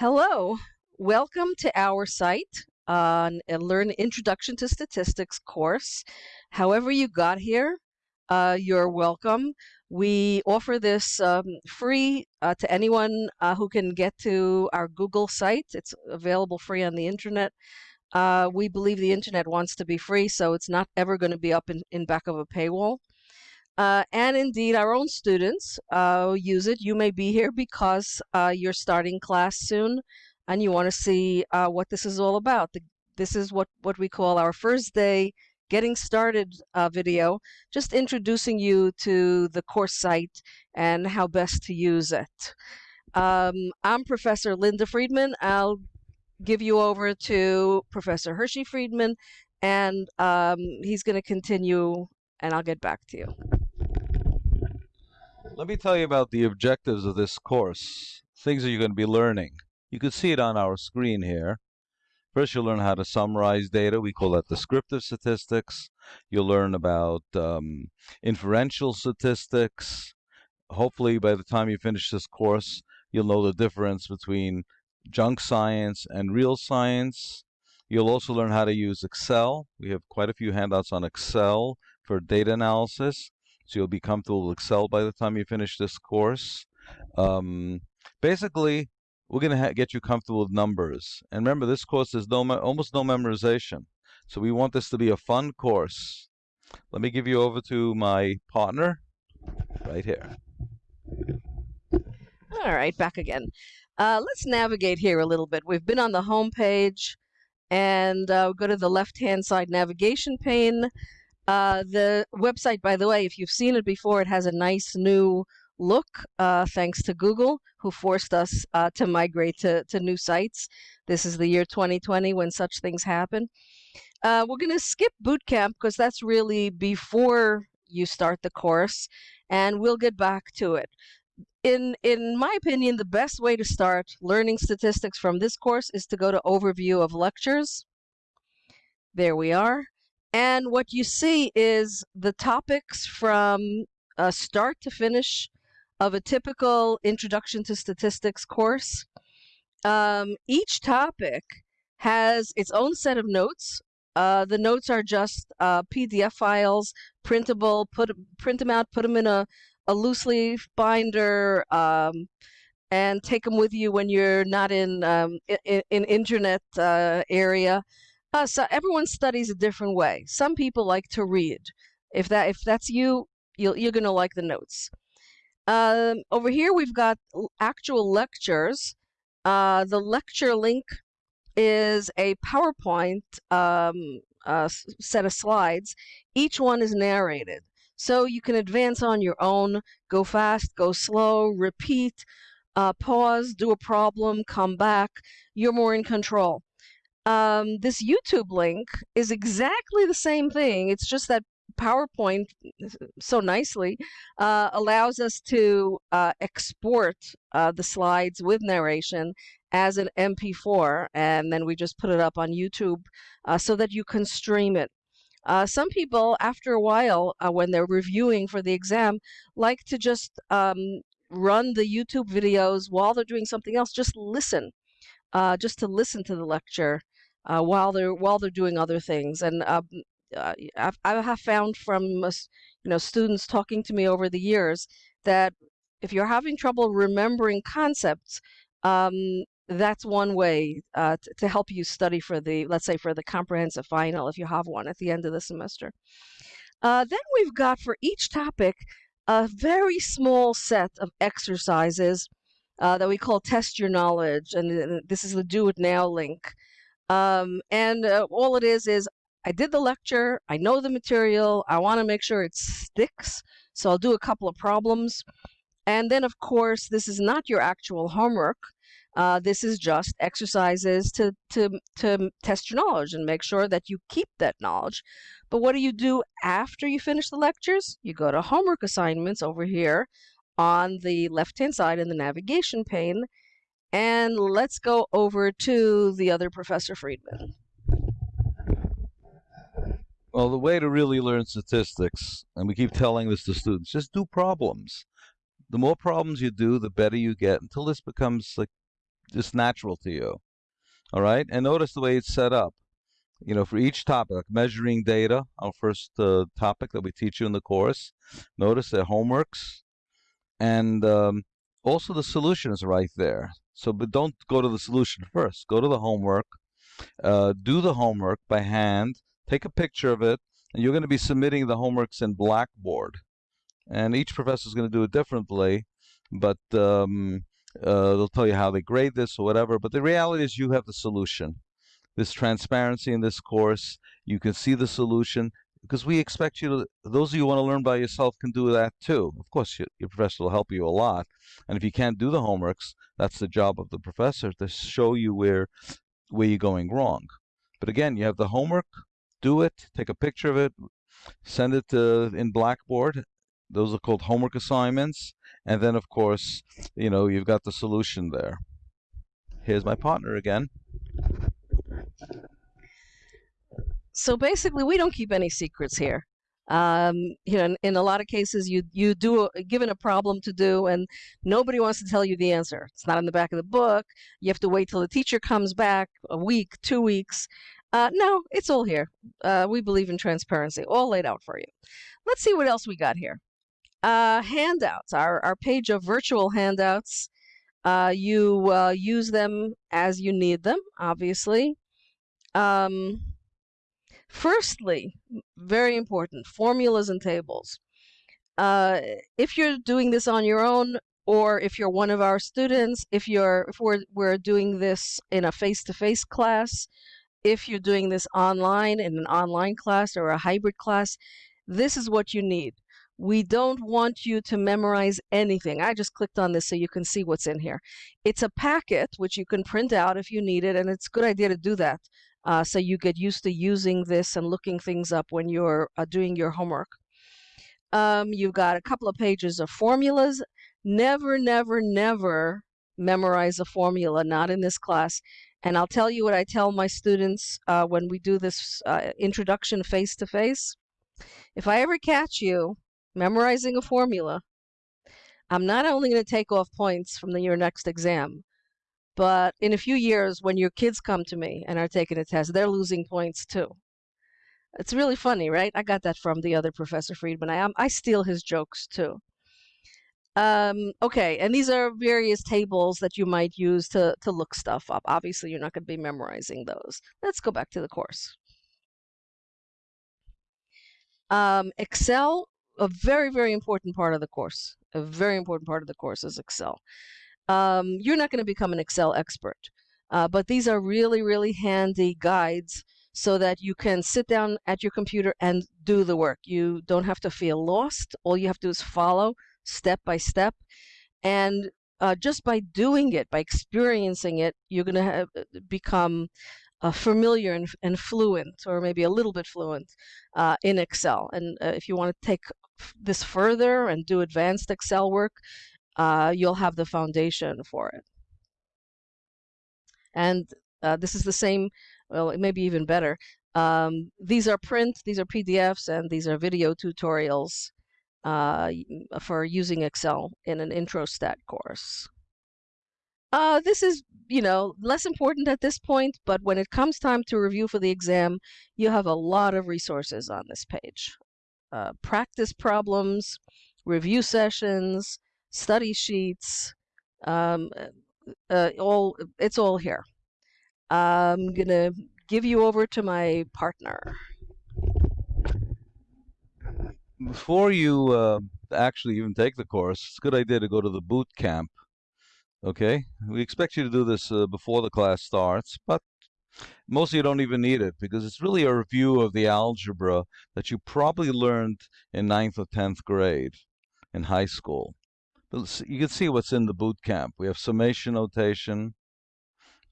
Hello, welcome to our site on a Learn Introduction to Statistics course. However you got here, uh, you're welcome. We offer this um, free uh, to anyone uh, who can get to our Google site. It's available free on the internet. Uh, we believe the internet wants to be free, so it's not ever going to be up in, in back of a paywall. Uh, and indeed, our own students uh, use it. You may be here because uh, you're starting class soon and you want to see uh, what this is all about. The, this is what, what we call our first day getting started uh, video, just introducing you to the course site and how best to use it. Um, I'm Professor Linda Friedman. I'll give you over to Professor Hershey Friedman, and um, he's going to continue, and I'll get back to you. Let me tell you about the objectives of this course, things that you're going to be learning. You can see it on our screen here. First, you'll learn how to summarize data. We call that descriptive statistics. You'll learn about um, inferential statistics. Hopefully, by the time you finish this course, you'll know the difference between junk science and real science. You'll also learn how to use Excel. We have quite a few handouts on Excel for data analysis so you'll be comfortable with Excel by the time you finish this course. Um, basically, we're going to get you comfortable with numbers. And remember, this course is no almost no memorization. So we want this to be a fun course. Let me give you over to my partner right here. All right, back again. Uh, let's navigate here a little bit. We've been on the home page and uh, go to the left-hand side navigation pane. Uh, the website, by the way, if you've seen it before, it has a nice new look, uh, thanks to Google, who forced us uh, to migrate to, to new sites. This is the year 2020 when such things happen. Uh, we're going to skip boot camp because that's really before you start the course, and we'll get back to it. In, in my opinion, the best way to start learning statistics from this course is to go to Overview of Lectures. There we are. And what you see is the topics from start to finish of a typical Introduction to Statistics course. Um, each topic has its own set of notes. Uh, the notes are just uh, PDF files, printable, put print them out, put them in a, a loose leaf binder, um, and take them with you when you're not in um, in, in internet uh, area. Uh, so everyone studies a different way. Some people like to read. If that if that's you, you'll, you're going to like the notes. Um, over here, we've got actual lectures. Uh, the lecture link is a PowerPoint um, uh, set of slides. Each one is narrated. So you can advance on your own, go fast, go slow, repeat, uh, pause, do a problem, come back. You're more in control um, this YouTube link is exactly the same thing. It's just that PowerPoint so nicely uh, allows us to uh, export uh, the slides with narration as an MP4, and then we just put it up on YouTube uh, so that you can stream it. Uh, some people, after a while, uh, when they're reviewing for the exam, like to just um, run the YouTube videos while they're doing something else. Just listen, just to listen to the lecture uh, while they're while they're doing other things. And um, uh, I've, I have found from you know students talking to me over the years that if you're having trouble remembering concepts, um, that's one way uh, to help you study for the let's say for the comprehensive final if you have one at the end of the semester. Uh, then we've got for each topic a very small set of exercises uh, that we call test your knowledge and this is the do it now link um, and uh, all it is is I did the lecture, I know the material, I want to make sure it sticks, so I'll do a couple of problems. And then, of course, this is not your actual homework. Uh, this is just exercises to, to, to test your knowledge and make sure that you keep that knowledge. But what do you do after you finish the lectures? You go to homework assignments over here on the left-hand side in the navigation pane, and let's go over to the other Professor Friedman. Well, the way to really learn statistics, and we keep telling this to students, just do problems. The more problems you do, the better you get until this becomes like just natural to you. All right, and notice the way it's set up. You know, for each topic, like measuring data, our first uh, topic that we teach you in the course. Notice the homeworks, and um, also the solution is right there. So, but don't go to the solution first. Go to the homework. Uh, do the homework by hand. Take a picture of it, and you're going to be submitting the homeworks in Blackboard. And each professor is going to do it differently, but um, uh, they'll tell you how they grade this or whatever. But the reality is, you have the solution. This transparency in this course, you can see the solution because we expect you to, those of you who want to learn by yourself can do that too. Of course, your, your professor will help you a lot. And if you can't do the homeworks, that's the job of the professor to show you where, where you're going wrong. But again, you have the homework, do it, take a picture of it, send it to, in Blackboard. Those are called homework assignments. And then, of course, you know, you've got the solution there. Here's my partner again. So basically, we don't keep any secrets here. Um, you know, in, in, a lot of cases, you you do a, given a problem to do, and nobody wants to tell you the answer. It's not in the back of the book. You have to wait till the teacher comes back a week, two weeks. Uh, no, it's all here. Uh, we believe in transparency, all laid out for you. Let's see what else we got here. Uh, handouts, our, our page of virtual handouts. Uh, you uh, use them as you need them, obviously. Um, firstly, very important, formulas and tables. Uh, if you're doing this on your own, or if you're one of our students, if you're if we're we're doing this in a face-to-face -face class, if you're doing this online in an online class or a hybrid class, this is what you need. We don't want you to memorize anything. I just clicked on this so you can see what's in here. It's a packet which you can print out if you need it, and it's a good idea to do that uh, so you get used to using this and looking things up when you're uh, doing your homework. Um, you've got a couple of pages of formulas. Never, never, never memorize a formula, not in this class. And I'll tell you what I tell my students uh, when we do this uh, introduction face-to-face. -face. If I ever catch you memorizing a formula, I'm not only going to take off points from the, your next exam, but in a few years, when your kids come to me and are taking a test, they're losing points too. It's really funny, right? I got that from the other Professor Friedman. I, I steal his jokes too. Um, okay, and these are various tables that you might use to, to look stuff up. Obviously, you're not going to be memorizing those. Let's go back to the course. Um, Excel a very, very important part of the course. A very important part of the course is Excel. Um, you're not going to become an Excel expert, uh, but these are really, really handy guides so that you can sit down at your computer and do the work. You don't have to feel lost. All you have to do is follow step by step. And uh, just by doing it, by experiencing it, you're going to uh, become uh, familiar and, and, fluent, or maybe a little bit fluent uh, in Excel. And uh, if you want to take this further and do advanced Excel work, uh, you'll have the foundation for it. And uh, this is the same, well, it may be even better. Um, these are print, these are PDFs, and these are video tutorials uh, for using Excel in an IntroStat course. Uh, this is, you know, less important at this point, but when it comes time to review for the exam, you have a lot of resources on this page. Uh, practice problems, review sessions, study sheets, um, uh, all it's all here. I'm gonna give you over to my partner. Before you uh, actually even take the course, it's a good idea to go to the boot camp. Okay, we expect you to do this uh, before the class starts, but most of you don't even need it because it's really a review of the algebra that you probably learned in ninth or 10th grade in high school. But you can see what's in the boot camp. We have summation notation.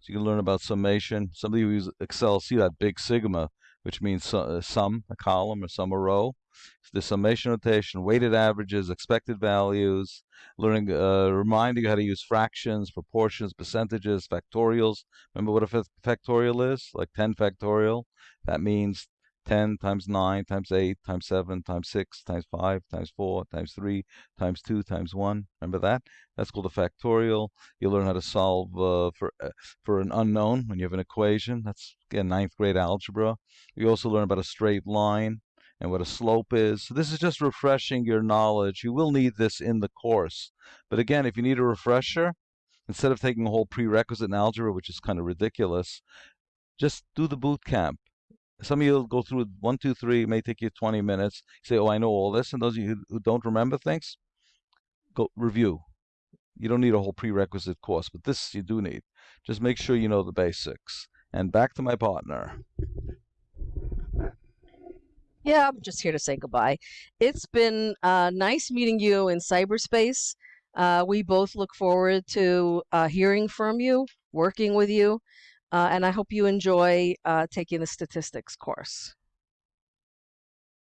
So you can learn about summation. Some of you use Excel see that big sigma, which means uh, sum, a column, or sum, a row. So the summation notation, weighted averages, expected values, learning, uh, reminding you how to use fractions, proportions, percentages, factorials. Remember what a factorial is? Like 10 factorial? That means 10 times 9 times 8 times 7 times 6 times 5 times 4 times 3 times 2 times 1. Remember that? That's called a factorial. You learn how to solve uh, for uh, for an unknown when you have an equation. That's again ninth grade algebra. You also learn about a straight line and what a slope is. So this is just refreshing your knowledge. You will need this in the course. But again, if you need a refresher, instead of taking a whole prerequisite in algebra, which is kind of ridiculous, just do the boot camp. Some of you will go through one, two, three, it may take you 20 minutes. say, oh, I know all this. And those of you who don't remember things, go review. You don't need a whole prerequisite course, but this you do need. Just make sure you know the basics. And back to my partner. Yeah, I'm just here to say goodbye. It's been uh, nice meeting you in cyberspace. Uh, we both look forward to uh, hearing from you, working with you, uh, and I hope you enjoy uh, taking the statistics course.